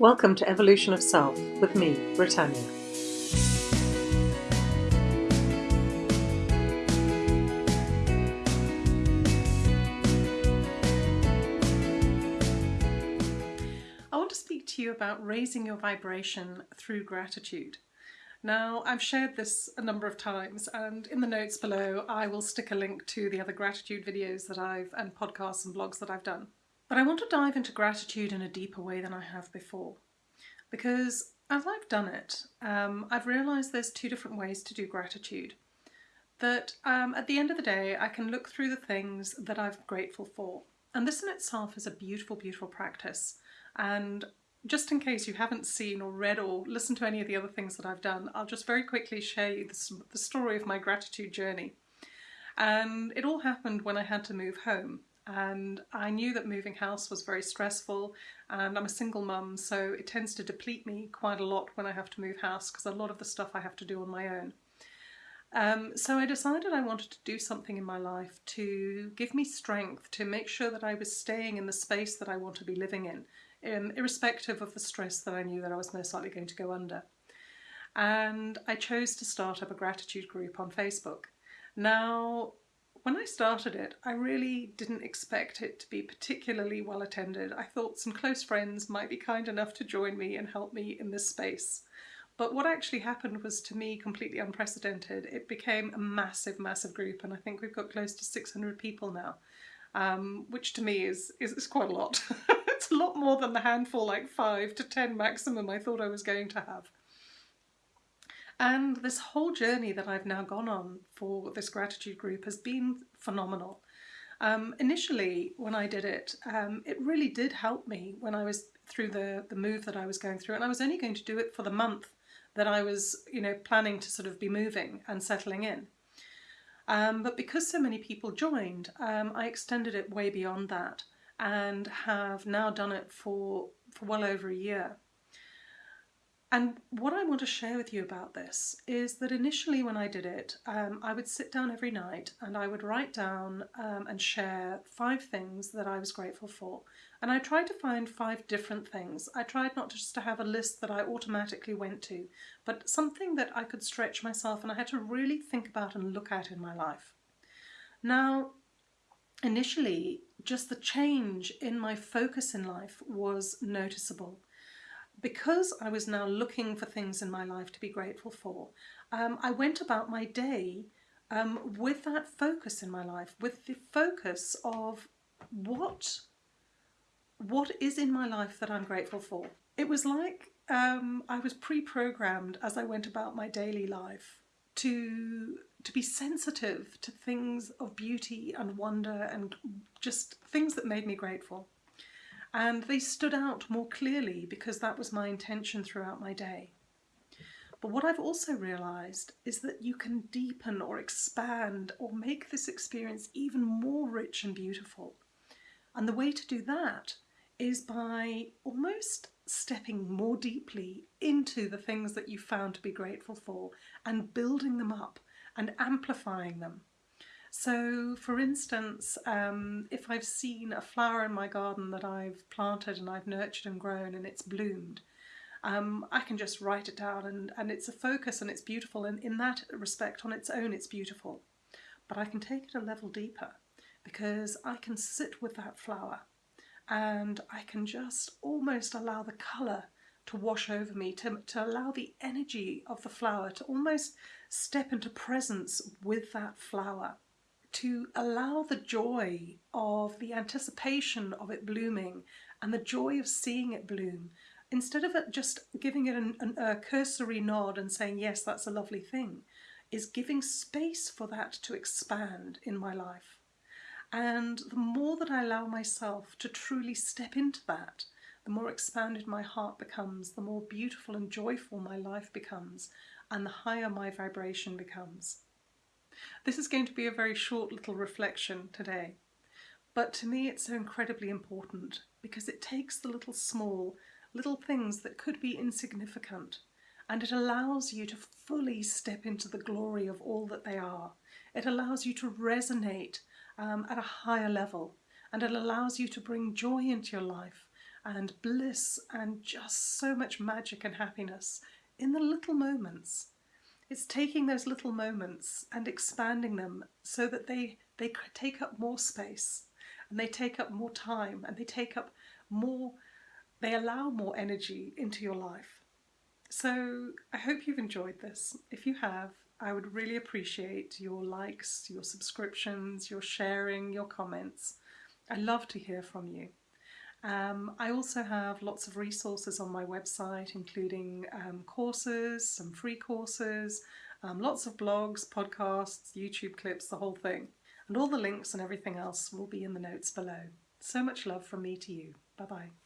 Welcome to Evolution of Self with me, Britannia. I want to speak to you about raising your vibration through gratitude. Now, I've shared this a number of times, and in the notes below, I will stick a link to the other gratitude videos that I've and podcasts and blogs that I've done. But I want to dive into gratitude in a deeper way than I have before, because as I've done it, um, I've realised there's two different ways to do gratitude. That um, at the end of the day, I can look through the things that I'm grateful for, and this in itself is a beautiful, beautiful practice. And just in case you haven't seen or read or listened to any of the other things that I've done, I'll just very quickly share you the, the story of my gratitude journey. And it all happened when I had to move home. And I knew that moving house was very stressful and I'm a single mum so it tends to deplete me quite a lot when I have to move house because a lot of the stuff I have to do on my own. Um, so I decided I wanted to do something in my life to give me strength to make sure that I was staying in the space that I want to be living in um, irrespective of the stress that I knew that I was most likely going to go under. And I chose to start up a gratitude group on Facebook. Now, when I started it, I really didn't expect it to be particularly well attended. I thought some close friends might be kind enough to join me and help me in this space. But what actually happened was to me completely unprecedented. It became a massive, massive group, and I think we've got close to 600 people now, um, which to me is, is, is quite a lot. it's a lot more than the handful, like five to ten maximum I thought I was going to have. And this whole journey that I've now gone on for this gratitude group has been phenomenal. Um, initially, when I did it, um, it really did help me when I was through the, the move that I was going through. And I was only going to do it for the month that I was, you know, planning to sort of be moving and settling in. Um, but because so many people joined, um, I extended it way beyond that and have now done it for, for well over a year. And what I want to share with you about this is that initially when I did it, um, I would sit down every night and I would write down um, and share five things that I was grateful for. And I tried to find five different things. I tried not just to have a list that I automatically went to, but something that I could stretch myself and I had to really think about and look at in my life. Now, initially, just the change in my focus in life was noticeable. Because I was now looking for things in my life to be grateful for, um, I went about my day um, with that focus in my life, with the focus of what, what is in my life that I'm grateful for. It was like um, I was pre-programmed as I went about my daily life to to be sensitive to things of beauty and wonder and just things that made me grateful. And they stood out more clearly because that was my intention throughout my day. But what I've also realised is that you can deepen or expand or make this experience even more rich and beautiful. And the way to do that is by almost stepping more deeply into the things that you found to be grateful for and building them up and amplifying them. So for instance, um, if I've seen a flower in my garden that I've planted and I've nurtured and grown and it's bloomed, um, I can just write it down and, and it's a focus and it's beautiful and in that respect on its own it's beautiful. But I can take it a level deeper because I can sit with that flower and I can just almost allow the colour to wash over me, to, to allow the energy of the flower to almost step into presence with that flower, to allow the joy of the anticipation of it blooming and the joy of seeing it bloom, instead of it just giving it an, an, a cursory nod and saying, yes, that's a lovely thing, is giving space for that to expand in my life. And the more that I allow myself to truly step into that, the more expanded my heart becomes, the more beautiful and joyful my life becomes, and the higher my vibration becomes. This is going to be a very short little reflection today, but to me it's so incredibly important because it takes the little small, little things that could be insignificant and it allows you to fully step into the glory of all that they are. It allows you to resonate um, at a higher level and it allows you to bring joy into your life and bliss and just so much magic and happiness in the little moments. It's taking those little moments and expanding them so that they, they take up more space and they take up more time and they take up more, they allow more energy into your life. So I hope you've enjoyed this. If you have, I would really appreciate your likes, your subscriptions, your sharing, your comments. I love to hear from you. Um, I also have lots of resources on my website, including um, courses, some free courses, um, lots of blogs, podcasts, YouTube clips, the whole thing. And all the links and everything else will be in the notes below. So much love from me to you. Bye bye.